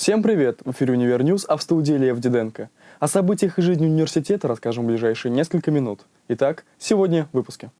Всем привет! В эфире «Универ News», а в студии Лев Диденко. О событиях и жизни университета расскажем в ближайшие несколько минут. Итак, сегодня в выпуске.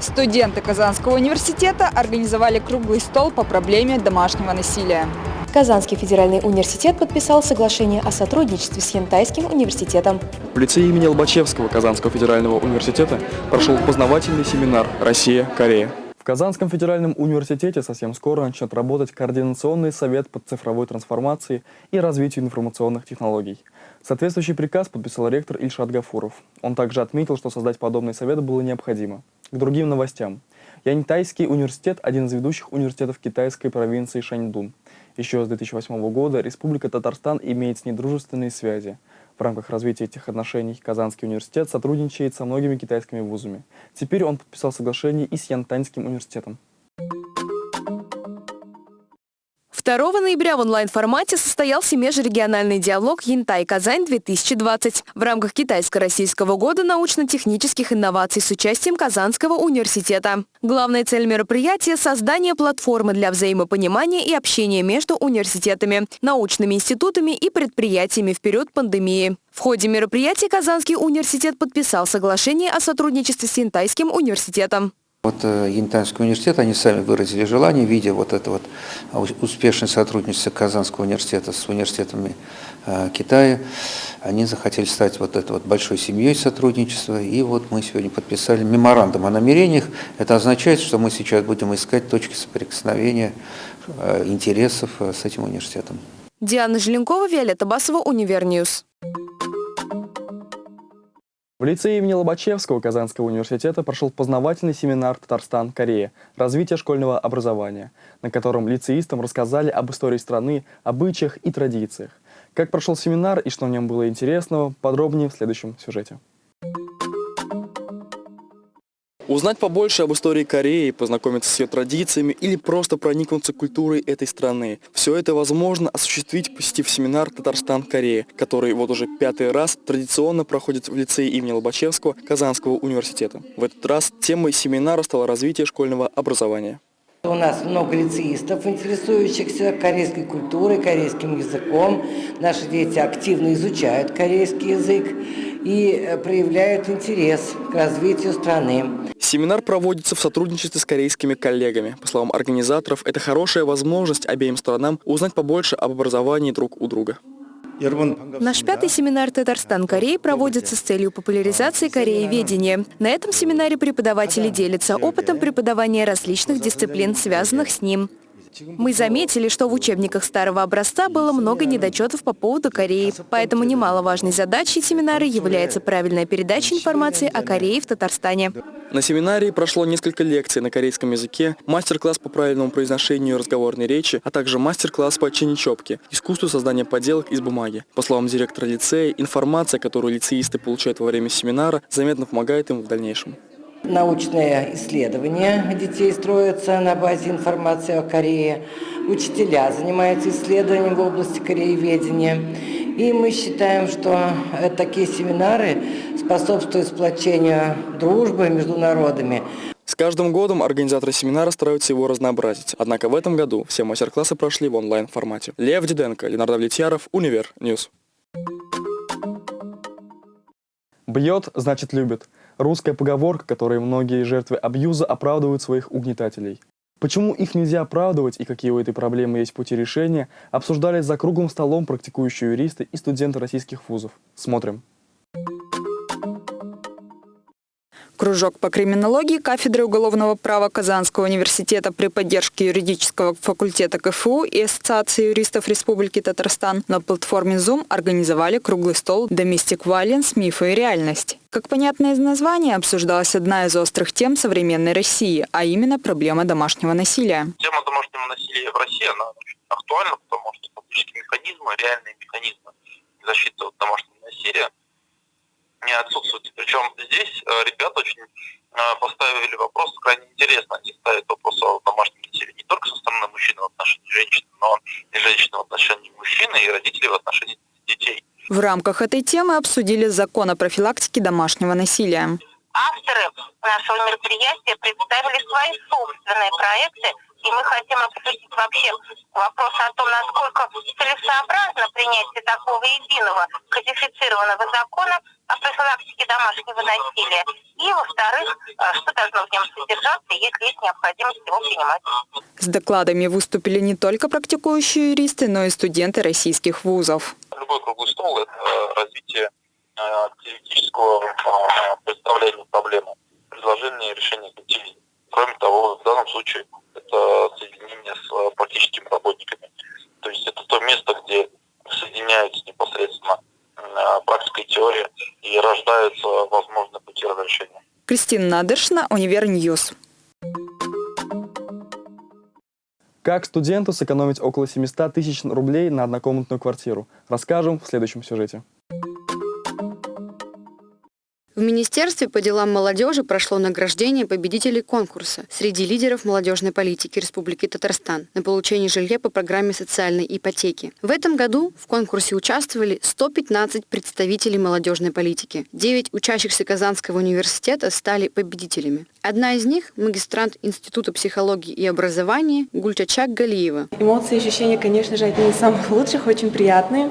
Студенты Казанского университета организовали круглый стол по проблеме домашнего насилия. Казанский федеральный университет подписал соглашение о сотрудничестве с Янтайским университетом. В лицее имени Лобачевского Казанского федерального университета прошел познавательный семинар «Россия-Корея». В Казанском федеральном университете совсем скоро начнет работать Координационный совет по цифровой трансформации и развитию информационных технологий. Соответствующий приказ подписал ректор Ильшат Гафуров. Он также отметил, что создать подобный совет было необходимо. К другим новостям. Янтайский университет – один из ведущих университетов китайской провинции Шаньдун. Еще с 2008 года Республика Татарстан имеет с ней дружественные связи. В рамках развития этих отношений Казанский университет сотрудничает со многими китайскими вузами. Теперь он подписал соглашение и с Янтаньским университетом. 2 ноября в онлайн-формате состоялся межрегиональный диалог «Янтай-Казань-2020» в рамках Китайско-Российского года научно-технических инноваций с участием Казанского университета. Главная цель мероприятия – создание платформы для взаимопонимания и общения между университетами, научными институтами и предприятиями в период пандемии. В ходе мероприятия Казанский университет подписал соглашение о сотрудничестве с Янтайским университетом. Вот э, Янтайский университет, они сами выразили желание, видя вот это вот успешное сотрудничество Казанского университета с университетами э, Китая, они захотели стать вот этой вот большой семьей сотрудничества, и вот мы сегодня подписали меморандум о намерениях. Это означает, что мы сейчас будем искать точки соприкосновения э, интересов с этим университетом. Диана Желенкова, Виолетта Басова, Универ News. В лицее имени Лобачевского Казанского университета прошел познавательный семинар «Татарстан-Корея. Развитие школьного образования», на котором лицеистам рассказали об истории страны, обычаях и традициях. Как прошел семинар и что в нем было интересного, подробнее в следующем сюжете. Узнать побольше об истории Кореи, познакомиться с ее традициями или просто проникнуться культурой этой страны. Все это возможно осуществить, посетив семинар «Татарстан-Корея», который вот уже пятый раз традиционно проходит в лицее имени Лобачевского Казанского университета. В этот раз темой семинара стало развитие школьного образования. У нас много лицеистов, интересующихся корейской культурой, корейским языком. Наши дети активно изучают корейский язык и э, проявляют интерес к развитию страны. Семинар проводится в сотрудничестве с корейскими коллегами. По словам организаторов, это хорошая возможность обеим сторонам узнать побольше об образовании друг у друга. Наш пятый семинар «Татарстан-Корея» проводится с целью популяризации корееведения. На этом семинаре преподаватели делятся опытом преподавания различных дисциплин, связанных с ним. Мы заметили, что в учебниках старого образца было много недочетов по поводу Кореи, поэтому немаловажной задачей семинара является правильная передача информации о Корее в Татарстане. На семинаре прошло несколько лекций на корейском языке, мастер-класс по правильному произношению разговорной речи, а также мастер-класс по чиничопке, искусству создания поделок из бумаги. По словам директора лицея, информация, которую лицеисты получают во время семинара, заметно помогает им в дальнейшем. Научные исследования детей строятся на базе информации о Корее. Учителя занимаются исследованием в области корееведения. И мы считаем, что такие семинары способствуют сплочению дружбы между народами. С каждым годом организаторы семинара стараются его разнообразить. Однако в этом году все мастер-классы прошли в онлайн-формате. Лев Диденко, Ленардо Влетьяров, Универ News. Бьет, значит любит. Русская поговорка, которой многие жертвы абьюза оправдывают своих угнетателей. Почему их нельзя оправдывать и какие у этой проблемы есть пути решения, обсуждали за круглым столом практикующие юристы и студенты российских вузов. Смотрим. Кружок по криминологии кафедры уголовного права Казанского университета при поддержке юридического факультета КФУ и Ассоциации юристов Республики Татарстан на платформе Zoom организовали круглый стол «Domestic Violence. Мифы и реальность». Как понятно из названия, обсуждалась одна из острых тем современной России, а именно проблема домашнего насилия. Тема домашнего насилия в России, она очень актуальна, потому что фактически механизмы, реальные механизмы защиты от домашнего насилия не отсутствуют. Причем здесь э, ребята очень э, поставили вопрос крайне интересно. Они ставят вопрос о домашнем насилии не только со стороны мужчины в отношении женщины, но и женщины в отношении мужчины, и родителей в отношении детей. В рамках этой темы обсудили закон о профилактике домашнего насилия. Авторы нашего мероприятия представили свои собственные проекты и мы хотим обсудить вообще вопрос о том, насколько целесообразно принятие такого единого кодифицированного закона профилактике домашнего насилия. И, во-вторых, э, что должно в нем содержаться, если есть необходимость его принимать. С докладами выступили не только практикующие юристы, но и студенты российских вузов. Любой круглый стол – это развитие э, теоретического э, представления проблемы, предложение решения каких Кроме того, в данном случае это соединение с практическими работниками. То есть это то место, где соединяются непосредственно практика и теория и возможные пути разрешения. Кристина Надышна, Универ News. Как студенту сэкономить около 700 тысяч рублей на однокомнатную квартиру, расскажем в следующем сюжете. В Министерстве по делам молодежи прошло награждение победителей конкурса среди лидеров молодежной политики Республики Татарстан на получение жилья по программе социальной ипотеки. В этом году в конкурсе участвовали 115 представителей молодежной политики. 9 учащихся Казанского университета стали победителями. Одна из них – магистрант Института психологии и образования Гульчачак Галиева. Эмоции и ощущения, конечно же, одни из самых лучших, очень приятные.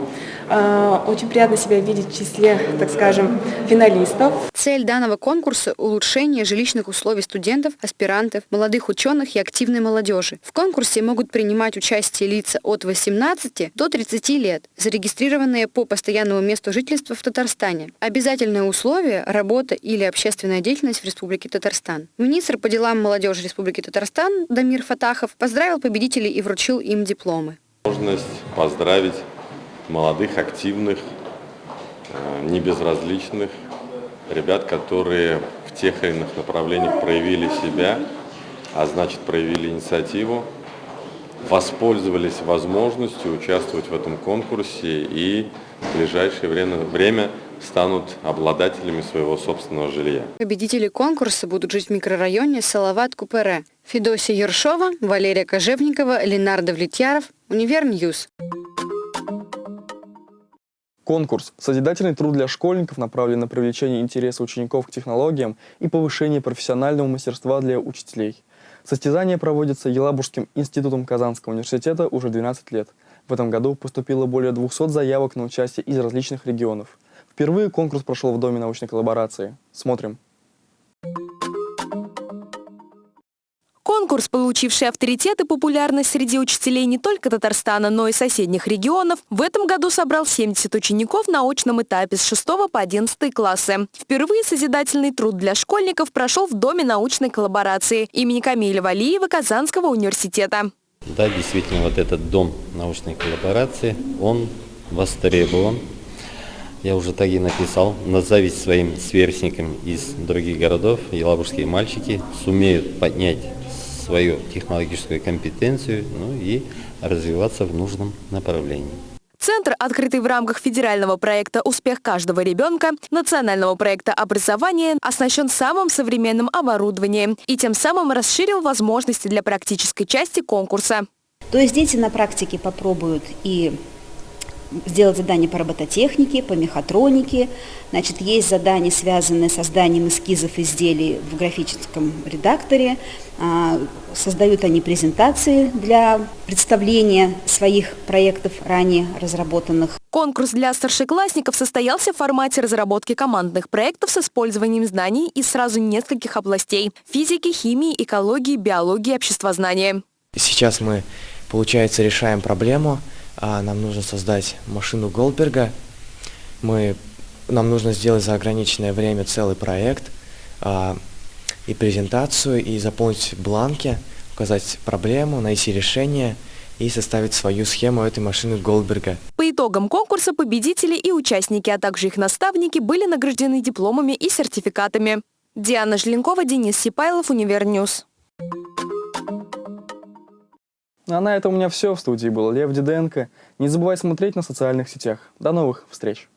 А, очень приятно себя видеть в числе, так скажем, финалистов. Цель данного конкурса – улучшение жилищных условий студентов, аспирантов, молодых ученых и активной молодежи. В конкурсе могут принимать участие лица от 18 до 30 лет, зарегистрированные по постоянному месту жительства в Татарстане. Обязательное условие – работа или общественная деятельность в Республике Татарстан. Министр по делам молодежи Республики Татарстан Дамир Фатахов поздравил победителей и вручил им дипломы. Возможность поздравить молодых, активных, э, небезразличных ребят, которые в тех или иных направлениях проявили себя, а значит проявили инициативу, воспользовались возможностью участвовать в этом конкурсе и в ближайшее время, время станут обладателями своего собственного жилья. Победители конкурса будут жить в микрорайоне Салават-Купере. Федосия Ершова, Валерия Кожевникова, Ленардо Влетьяров, Универ News. Конкурс «Созидательный труд для школьников» направлен на привлечение интереса учеников к технологиям и повышение профессионального мастерства для учителей. Состязание проводится Елабужским институтом Казанского университета уже 12 лет. В этом году поступило более 200 заявок на участие из различных регионов. Впервые конкурс прошел в Доме научной коллаборации. Смотрим. Конкурс, получивший авторитет и популярность среди учителей не только Татарстана, но и соседних регионов, в этом году собрал 70 учеников на очном этапе с 6 по 11 классы. Впервые созидательный труд для школьников прошел в Доме научной коллаборации имени Камиля Валиева Казанского университета. Да, действительно, вот этот Дом научной коллаборации, он востребован. Я уже так и написал, назовись своим сверстникам из других городов, елабужские мальчики сумеют поднять свою технологическую компетенцию ну и развиваться в нужном направлении. Центр, открытый в рамках федерального проекта «Успех каждого ребенка», национального проекта образования, оснащен самым современным оборудованием и тем самым расширил возможности для практической части конкурса. То есть дети на практике попробуют и сделать задания по робототехнике, по мехатронике. Значит, есть задания, связанные с созданием эскизов изделий в графическом редакторе. А, создают они презентации для представления своих проектов, ранее разработанных. Конкурс для старшеклассников состоялся в формате разработки командных проектов с использованием знаний из сразу нескольких областей – физики, химии, экологии, биологии, обществознания. Сейчас мы, получается, решаем проблему – а нам нужно создать машину Голдберга. Мы, нам нужно сделать за ограниченное время целый проект а, и презентацию, и заполнить бланки, указать проблему, найти решение и составить свою схему этой машины Голдберга. По итогам конкурса победители и участники, а также их наставники были награждены дипломами и сертификатами. Диана Желенкова, Денис Сипайлов, Универ News. А на этом у меня все. В студии был Лев Диденко. Не забывайте смотреть нас в социальных сетях. До новых встреч!